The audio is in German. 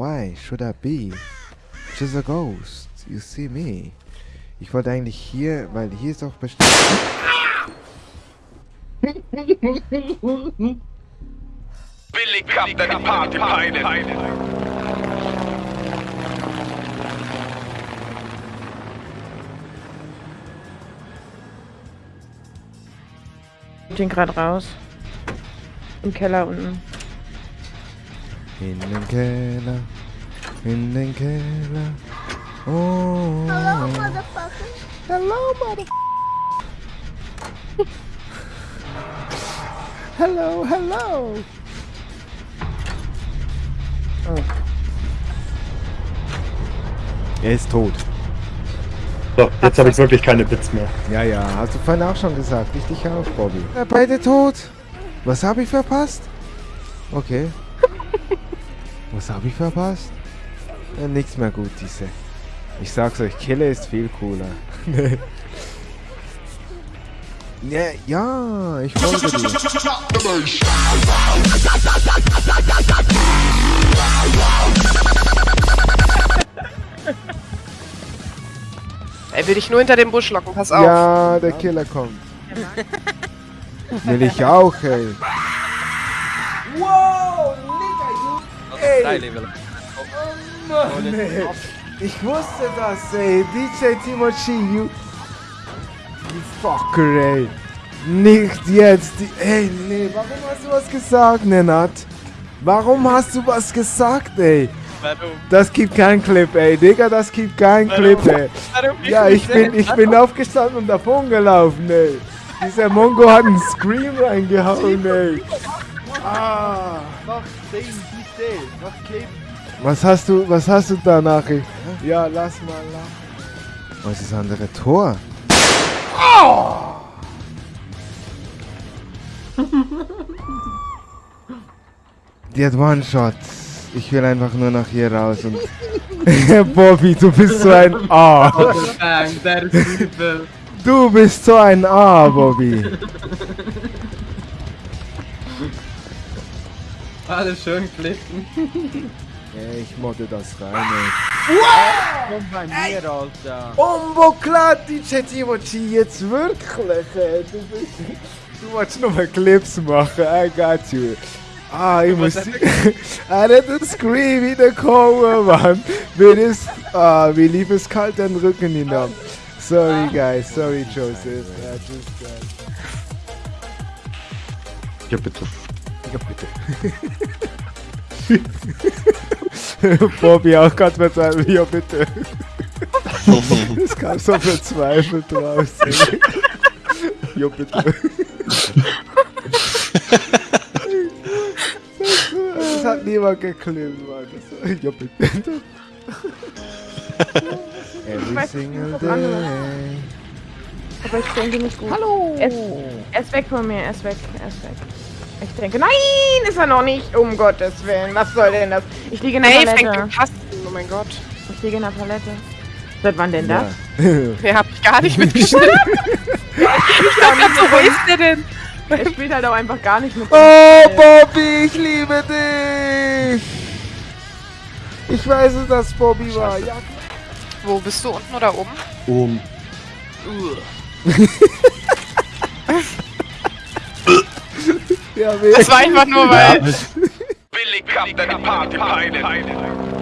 Why should I be? Just a ghost. You see me. Ich wollte eigentlich hier, weil hier ist doch bestimmt... Billy Captain Party Pilot. Ich bin gerade raus. Im Keller unten. In den Keller, in den Keller. Oh. Hello, motherfucker. Hello, mother. hello, hello. Oh. Er ist tot. So, jetzt habe ich wirklich keine Bits mehr. Ja, ja, hast du vorhin auch schon gesagt. Ich dich auch, Bobby. Ja, beide tot. Was habe ich verpasst? Okay. Was habe ich verpasst? Ja, nichts mehr gut, diese. Ich sag's euch, Killer ist viel cooler. ja, ja, ich folge dir. Er will dich nur hinter dem Busch locken, pass auf. Ja, der Killer kommt. Will ich auch, ey. Nigga, you... Oh Mann, ey. Ich wusste das, ey. DJ Timochi, you... You fucker, ey. Nicht jetzt. Die, ey, nee, warum hast du was gesagt, Nenat? Warum hast du was gesagt, ey? Das gibt keinen Clip, ey. Digga, das gibt keinen Clip, ey. Ja, ich bin, ich bin aufgestanden und davon gelaufen, ey. Dieser Mongo hat einen Scream reingehauen, ey. Ah. Was hast du, was hast du da Nachricht? Ja, lass mal, lass. Was ist das andere Tor? Die hat One-Shot. Ich will einfach nur nach hier raus und... Bobby, du bist so ein A. Du bist so ein A, Bobby. Alles schön klicken. Ja, ich modde das rein, ey. Komm bei mir, Alter. Umbo Timochi, jetzt wirklich, ey. Du bist... Du wolltest nur mal Clips machen, I got you. Ah, ich muss... er hat einen Scream wiederkommen, Mann. Mir ist... Ah, mir lief es kalt den Rücken hinab. Sorry, guys. Sorry, Joseph. Ja, just, Ja, bitte. Ja, bitte. Bobby auch mit seinem... Ja, bitte. Es kam so verzweifelt raus. Ja, bitte. Das hat niemand geklemmt, Mann. Das- Ja, bitte. Every single day. Aber ich denke nicht gut. Hallo! Er ist, er ist weg von mir, er ist weg, er ist weg. Ich denke, nein, ist er noch nicht, um Gottes Willen. Was soll denn das? Ich liege in der Hey, fängt Palette. gepasst. Oh mein Gott. Ich liege in der Palette. Seit wann denn das? Wer hab ich gar nicht mitgeschnitten? ich dachte so, wo ist der denn? Er spielt halt auch einfach gar nicht mit. Oh, Bobby, ich liebe dich! Ich weiß, dass das Bobby war. Ja, Wo bist du unten oder oben? Um, ja, Das war einfach nur, weil Party Pilot.